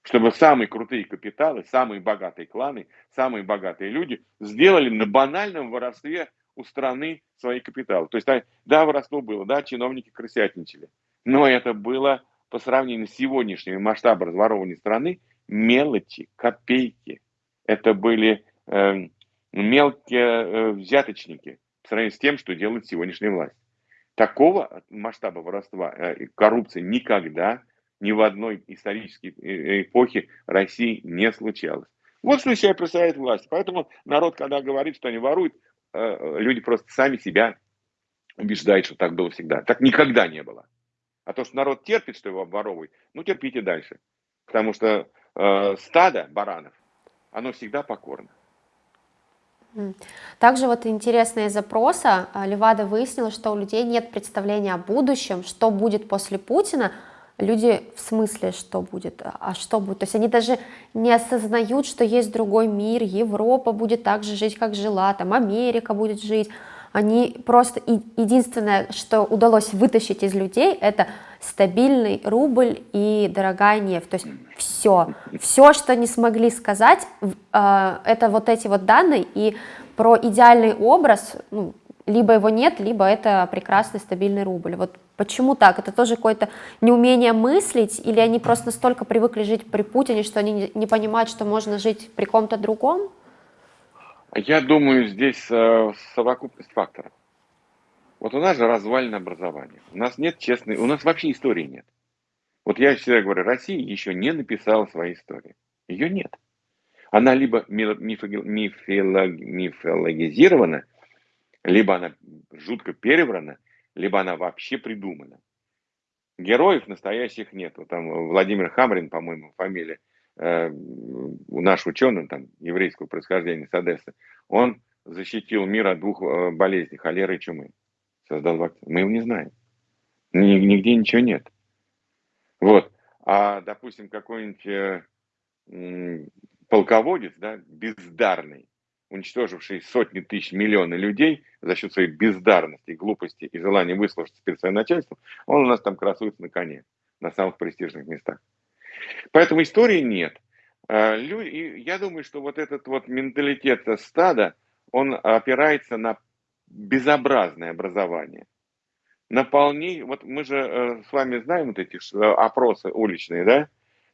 Чтобы самые крутые капиталы, самые богатые кланы, самые богатые люди сделали на банальном воровстве у страны свои капиталы. То есть, да, воровство было, да, чиновники крысятничали, но это было по сравнению с сегодняшними масштабами разворовывания страны мелочи, копейки. Это были э, мелкие э, взяточники по сравнению с тем, что делает сегодняшняя власть. Такого масштаба воровства э, коррупции никогда ни в одной исторической э, эпохе России не случалось. Вот что из себя представляет власть. Поэтому народ, когда говорит, что они воруют, э, люди просто сами себя убеждают, что так было всегда. Так никогда не было. А то, что народ терпит, что его обворовывают, ну терпите дальше. Потому что э, стадо баранов, оно всегда покорно. Также вот запроса а, Левада выяснила, что у людей нет представления о будущем, что будет после Путина. Люди в смысле, что будет, а, а что будет? То есть они даже не осознают, что есть другой мир, Европа будет так же жить, как жила, там Америка будет жить. Они просто, единственное, что удалось вытащить из людей, это стабильный рубль и дорогая нефть. То есть все, все, что не смогли сказать, э, это вот эти вот данные, и про идеальный образ, ну, либо его нет, либо это прекрасный стабильный рубль. Вот почему так? Это тоже какое-то неумение мыслить, или они просто настолько привыкли жить при Путине, что они не понимают, что можно жить при ком-то другом? Я думаю, здесь э, совокупность факторов. Вот у нас же развальное образование. У нас нет честной, у нас вообще истории нет. Вот я всегда говорю, Россия еще не написала своей истории. Ее нет. Она либо мифологизирована, либо она жутко переврана, либо она вообще придумана. Героев настоящих нет. Вот там Владимир Хамрин, по-моему, фамилия, э, наш ученый, там, еврейского происхождения с Одессы, он защитил мир от двух э, болезней, холеры и чумы создал вакцину. Мы его не знаем. Нигде ничего нет. Вот. А, допустим, какой-нибудь э, полководец, да, бездарный, уничтоживший сотни тысяч, миллионы людей за счет своей бездарности, глупости и желания выслушаться перед своим начальством, он у нас там красуется на коне, на самых престижных местах. Поэтому истории нет. А, я думаю, что вот этот вот менталитет стада, он опирается на безобразное образование. Наполни, вот мы же э, с вами знаем вот эти э, опросы уличные, да,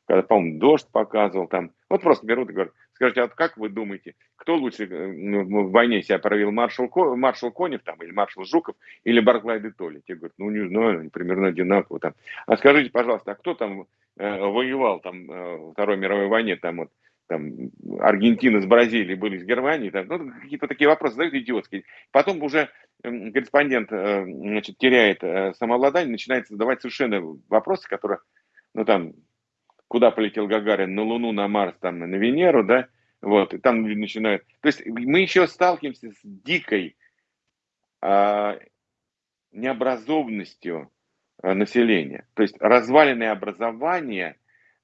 когда, по-моему, дождь показывал там, вот просто берут и говорят, скажите, а как вы думаете, кто лучше э, ну, в войне себя проявил, маршал, маршал Конев там, или маршал Жуков, или Барклай де Толли? Те говорят, ну не знаю, примерно одинаково там. А скажите, пожалуйста, а кто там э, воевал там э, в Второй мировой войне, там вот там, Аргентина с Бразилией были с Германией, там, ну, какие-то такие вопросы задают идиотские. Потом уже корреспондент э, значит, теряет э, самообладание, начинает задавать совершенно вопросы, которые, ну там, куда полетел Гагарин, на Луну, на Марс, там, на Венеру, да, вот, и там начинают. То есть мы еще сталкиваемся с дикой а, необразованностью а, населения. То есть разваленное образование,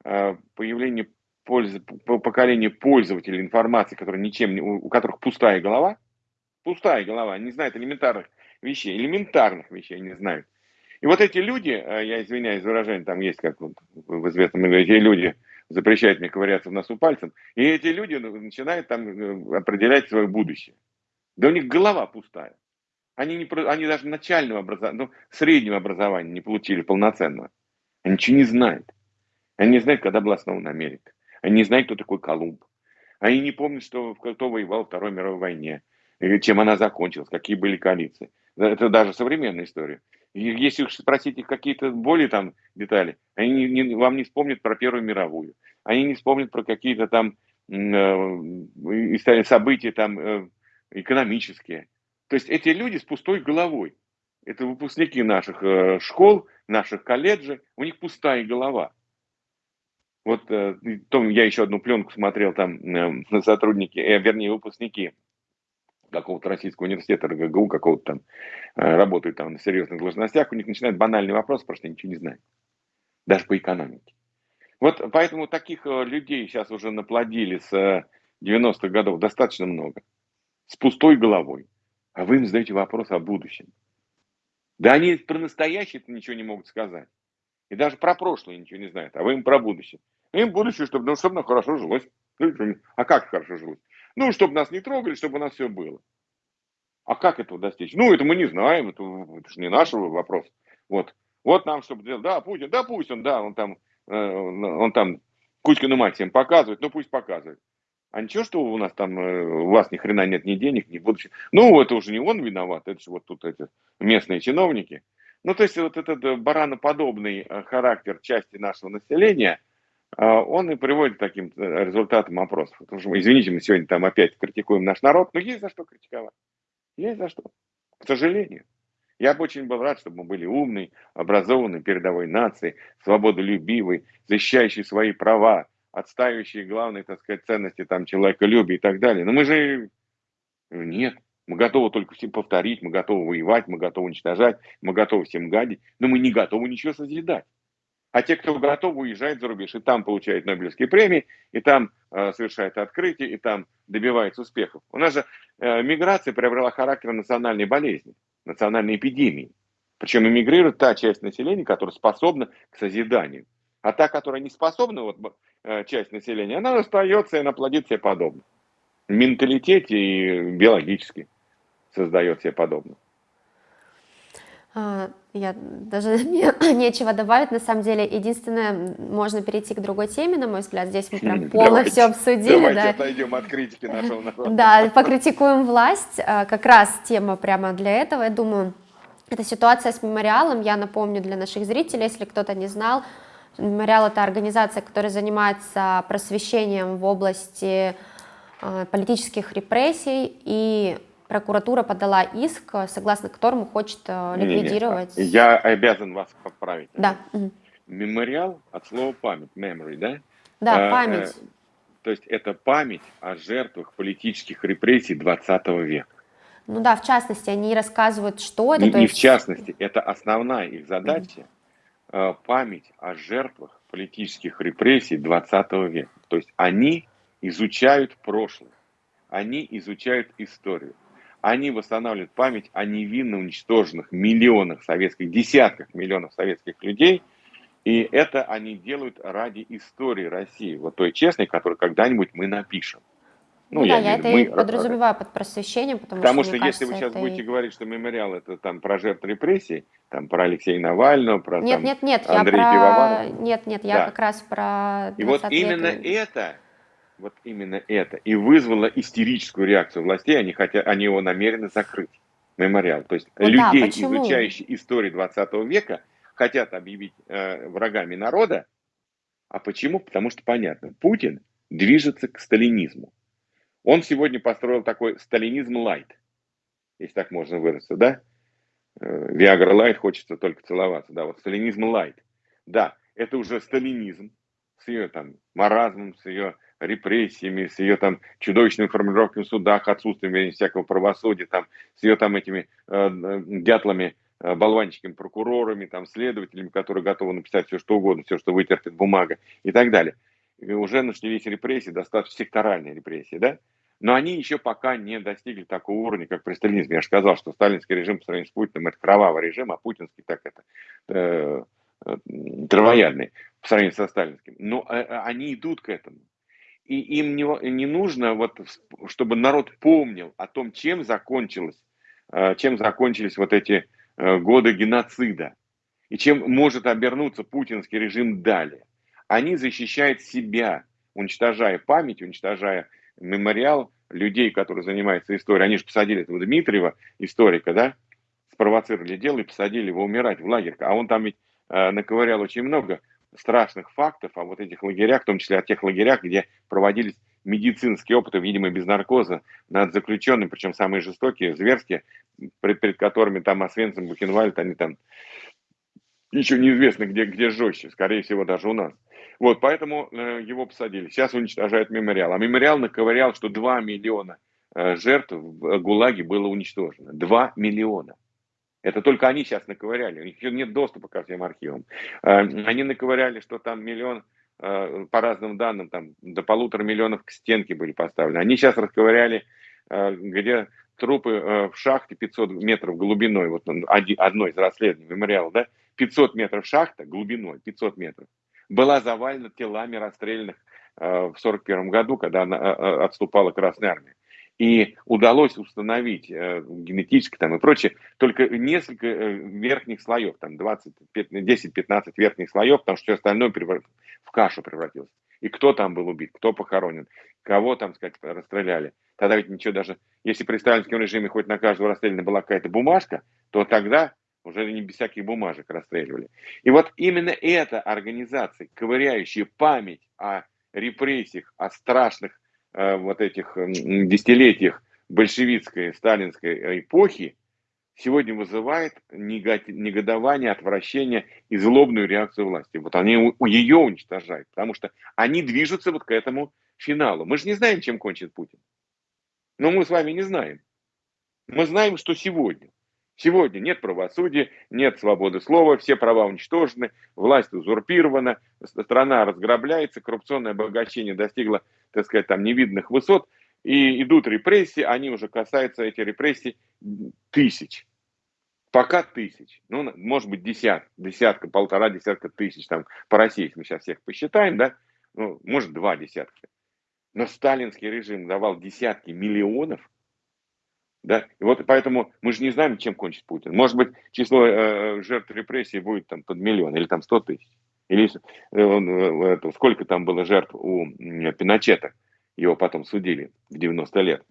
а, появление пользы, поколение пользователей информации, которые ничем, у которых пустая голова, пустая голова, не знает элементарных вещей, элементарных вещей не знают. И вот эти люди, э, я извиняюсь за выражение, там есть как вот в известном эти люди запрещают мне ковыряться в носу пальцем, и эти люди ну, начинают там э, определять свое будущее. Да у них голова пустая. Они, не, они даже начального образования, ну, среднего образования не получили полноценного. Они ничего не знают. Они не знают, когда была основана Америка. Они не знают, кто такой Колумб. Они не помнят, что, кто воевал в Второй мировой войне, чем она закончилась, какие были коалиции. Это даже современная история. Если спросить их какие-то более там детали, они не, не, вам не вспомнят про Первую мировую. Они не вспомнят про какие-то там э, события там э, экономические. То есть эти люди с пустой головой. Это выпускники наших э, школ, наших колледжей, у них пустая голова. Вот том, я еще одну пленку смотрел, там сотрудники, вернее, выпускники какого-то российского университета, РГГУ, какого-то там, работают там на серьезных должностях, у них начинает банальный вопрос, потому что ничего не знают. Даже по экономике. Вот поэтому таких э, людей сейчас уже наплодили с 90-х э, годов достаточно много. С пустой головой. А вы им задаете вопрос о будущем. Да они про настоящее ничего не могут сказать. И даже про прошлое ничего не знают. А вы им про будущее. Им будущее, чтобы, ну, чтобы нам хорошо жилось. Ну, а как хорошо жилось? Ну, чтобы нас не трогали, чтобы у нас все было. А как этого достичь? Ну, это мы не знаем, это, это же не наш вопрос. Вот. Вот нам, чтобы делать, да, Путин, да, пусть он, да, он там Э, он там Кузькину мать всем показывает, ну пусть показывает. А ничего, что у нас там, э, у вас ни хрена нет ни денег, ни будущего. Ну, это уже не он виноват, это же вот тут эти местные чиновники. Ну, то есть вот этот э, бараноподобный характер части нашего населения, он и приводит к таким результатам опросов. Потому что, извините, мы сегодня там опять критикуем наш народ, но есть за что критиковать. Есть за что. К сожалению. Я бы очень был рад, чтобы мы были умной, образованной передовой нацией, свободолюбивой, защищающей свои права, отстаивающей главные, так сказать, ценности там человеколюбия и так далее. Но мы же нет. Мы готовы только всем повторить, мы готовы воевать, мы готовы уничтожать, мы готовы всем гадить, но мы не готовы ничего созидать. А те, кто готов, уезжают за рубеж, и там получают Нобелевские премии, и там э, совершает открытия, и там добивается успехов. У нас же э, миграция приобрела характер национальной болезни национальной эпидемии. Причем эмигрирует та часть населения, которая способна к созиданию. А та, которая не способна, вот э, часть населения, она остается и она плодит себе подобно. В менталитете и биологически создает себе подобное. А, я даже мне нечего добавить, на самом деле, единственное, можно перейти к другой теме, на мой взгляд, здесь мы прям полно все обсудили. Давайте да. отойдем от критики нашего народа. Да, покритикуем власть, а, как раз тема прямо для этого, я думаю, это ситуация с мемориалом, я напомню для наших зрителей, если кто-то не знал, мемориал это организация, которая занимается просвещением в области а, политических репрессий и прокуратура подала иск, согласно которому хочет э, ликвидировать... Не, не, я обязан вас поправить. Да. Мемориал от слова память, memory, да? Да, а, память. Э, то есть это память о жертвах политических репрессий 20 века. Ну да, в частности, они рассказывают, что это. Не, не есть... в частности, это основная их задача, mm память о жертвах политических репрессий 20 века. То есть они изучают прошлое, они изучают историю. Они восстанавливают память о невинно уничтоженных миллионах советских, десятках миллионов советских людей. И это они делают ради истории России, вот той честной, которую когда-нибудь мы напишем. Ну, ну я да, я это мы... и подразумеваю под просвещением, потому, потому что, что если вы сейчас будете и... говорить, что мемориал это там про жертв репрессий, там про Алексея Навального, про нет, там, нет, нет, Андрея я про... Пивоварова. Нет, нет, я да. как раз про И вот именно это вот именно это и вызвало истерическую реакцию властей, они, хотят, они его намерены закрыть, мемориал. То есть вот людей, да, изучающих историю 20 века, хотят объявить э, врагами народа. А почему? Потому что понятно, Путин движется к сталинизму. Он сегодня построил такой сталинизм лайт, если так можно выразиться, да? Виагра э, лайт хочется только целоваться, да, вот сталинизм лайт. Да, это уже сталинизм с ее там маразмом, с ее репрессиями, с ее там чудовищными формулировками в судах, отсутствием всякого правосудия, там, с ее там этими э, дятлами, э, болванчиками, прокурорами, там, следователями, которые готовы написать все, что угодно, все, что вытерпит бумага и так далее. И уже начались репрессии, достаточно секторальные репрессии, да? Но они еще пока не достигли такого уровня, как при сталинизме. Я же сказал, что сталинский режим по сравнению с Путиным это кровавый режим, а путинский так это э, э, травоядный по сравнению со сталинским. Но э, э они идут к этому и им не, не нужно, вот, чтобы народ помнил о том, чем закончилось, э, чем закончились вот эти э, годы геноцида, и чем может обернуться путинский режим далее. Они защищают себя, уничтожая память, уничтожая мемориал людей, которые занимаются историей. Они же посадили этого Дмитриева, историка, да, спровоцировали дело и посадили его умирать в лагерь. А он там ведь э, наковырял очень много страшных фактов о вот этих лагерях, в том числе о тех лагерях, где проводились медицинский опыт, видимо, без наркоза над заключенными, причем самые жестокие, зверские, перед, перед которыми там Освенцим, Бухенвальд, они там еще неизвестно, где, где жестче, скорее всего, даже у нас. Вот, поэтому э, его посадили. Сейчас уничтожают мемориал. А мемориал наковырял, что 2 миллиона э, жертв в ГУЛАГе было уничтожено. 2 миллиона. Это только они сейчас наковыряли. У них нет доступа ко всем архивам. Э, они наковыряли, что там миллион, э, по разным данным, там до полутора миллионов к стенке были поставлены. Они сейчас расковыряли, э, где трупы в шахте 500 метров глубиной, вот одно из расследований мемориала, да, 500 метров шахта глубиной, 500 метров, была завалена телами расстрелянных в 1941 году, когда она отступала Красная Армия. И удалось установить генетически там и прочее только несколько верхних слоев, там 20, 10-15 верхних слоев, потому что все остальное в кашу превратилось. И кто там был убит, кто похоронен, кого там, сказать, расстреляли. Тогда ведь ничего даже, если при сталинском режиме хоть на каждого расстреляна была какая-то бумажка, то тогда уже не без всяких бумажек расстреливали. И вот именно эта организация, ковыряющая память о репрессиях, о страшных э, вот этих э, десятилетиях большевистской, сталинской эпохи, сегодня вызывает негодование, отвращение и злобную реакцию власти. Вот они ее уничтожают, потому что они движутся вот к этому финалу. Мы же не знаем, чем кончит Путин. Но мы с вами не знаем. Мы знаем, что сегодня Сегодня нет правосудия, нет свободы слова, все права уничтожены, власть узурпирована, страна разграбляется, коррупционное обогащение достигло, так сказать, там невиданных высот, и идут репрессии, они уже касаются, эти репрессий, тысяч. Пока тысяч, ну, может быть, десятка, десятка, полтора десятка тысяч, там, по России, если мы сейчас всех посчитаем, да, ну, может, два десятка. Но сталинский режим давал десятки миллионов да? И вот поэтому мы же не знаем, чем кончит Путин. Может быть, число э, жертв репрессий будет там под миллион или там сто тысяч. Или э, э, сколько там было жертв у Пиночета. Его потом судили в 90 лет.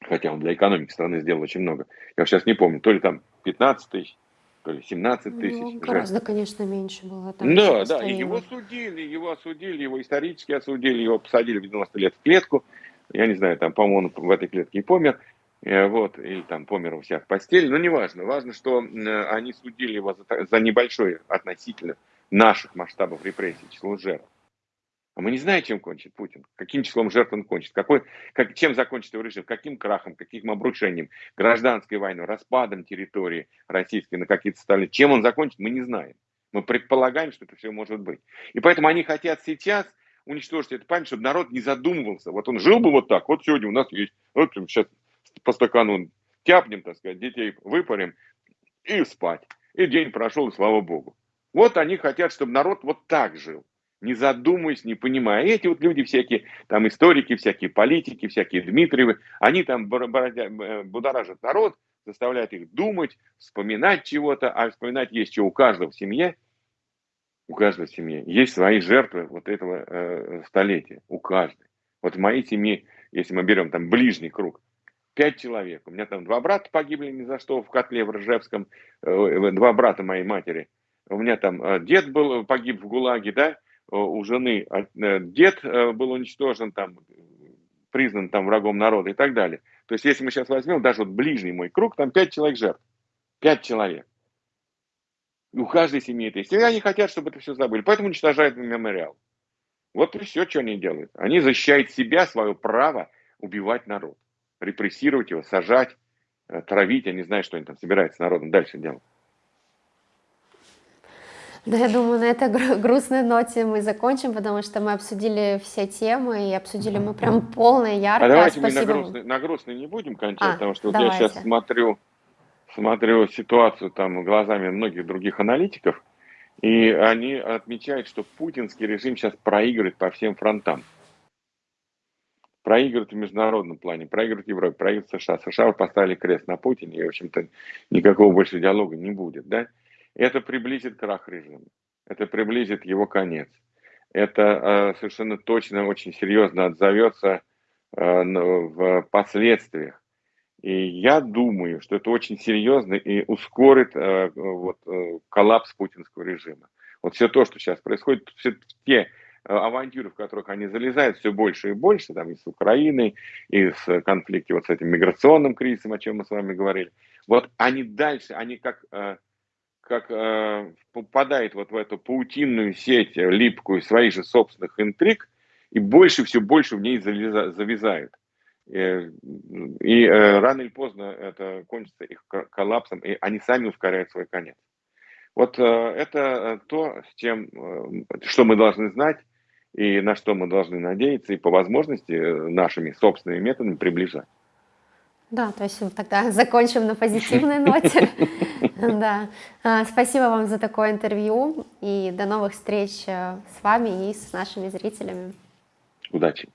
Хотя он для экономики страны сделал очень много. Я сейчас не помню, то ли там 15 тысяч, то ли 17 тысяч. Ну, гораздо, жертв. конечно, меньше было. да, да, и его судили, его осудили, его исторически осудили, его посадили в 90 лет в клетку. Я не знаю, там, по-моему, он в этой клетке и помер. Э, вот, или там помер у себя в постели, но неважно. Важно, что они судили его за, за небольшой относительно наших масштабов репрессий, число жертв. А мы не знаем, чем кончит Путин, каким числом жертв он кончит, какой, как, чем закончит его режим, каким крахом, каким обрушением, гражданской войной, распадом территории российской на какие-то стали. Чем он закончит, мы не знаем. Мы предполагаем, что это все может быть. И поэтому они хотят сейчас уничтожить эту память, чтобы народ не задумывался. Вот он жил бы вот так, вот сегодня у нас есть, вот сейчас по стакану тяпнем, так сказать, детей выпарим и спать. И день прошел, и слава богу. Вот они хотят, чтобы народ вот так жил, не задумываясь, не понимая. И эти вот люди всякие, там историки, всякие политики, всякие Дмитриевы, они там э, будоражат народ, заставляют их думать, вспоминать чего-то, а вспоминать есть что у каждого в семье, у каждого в семье есть свои жертвы вот этого э, столетия, у каждой. Вот в моей семье, если мы берем там ближний круг, пять человек. У меня там два брата погибли ни за что в котле в Ржевском, э, два брата моей матери. У меня там э, дед был, погиб в ГУЛАГе, да, у жены а, э, дед был уничтожен, там, признан там врагом народа и так далее. То есть, если мы сейчас возьмем даже вот ближний мой круг, там пять человек жертв. Пять человек. У каждой семьи это есть. И они хотят, чтобы это все забыли. Поэтому уничтожают мемориал. Вот и все, что они делают. Они защищают себя, свое право убивать народ репрессировать его, сажать, э, травить, я не знаю, что они там собираются с народом дальше делать. Да, я думаю, на этой грустной ноте мы закончим, потому что мы обсудили все темы, и обсудили мы прям полно и ярко. А давайте Спасибо. мы на грустной, на грустной не будем кончать, а, потому что вот я сейчас смотрю, смотрю ситуацию там глазами многих других аналитиков, и они отмечают, что путинский режим сейчас проигрывает по всем фронтам проигрывают в международном плане, проигрывают Европе, проигрывают США. США поставили крест на Путине, и, в общем-то, никакого больше диалога не будет, да? Это приблизит крах режима, это приблизит его конец. Это э, совершенно точно, очень серьезно отзовется э, в последствиях. И я думаю, что это очень серьезно и ускорит э, вот, коллапс путинского режима. Вот все то, что сейчас происходит, все те авантюры, в которых они залезают все больше и больше, там и с Украиной, и с конфликте вот с этим миграционным кризисом, о чем мы с вами говорили, вот они дальше, они как, как попадают вот в эту паутинную сеть липкую своих же собственных интриг, и больше, все больше в ней завязают. Э, и э, рано или поздно это кончится их коллапсом, и они сами ускоряют свой конец. Вот э, это то, с чем, что мы должны знать, и на что мы должны надеяться, и по возможности нашими собственными методами приближать. Да, то есть тогда закончим на позитивной ноте. Да. Спасибо вам за такое интервью и до новых встреч с вами и с нашими зрителями. Удачи!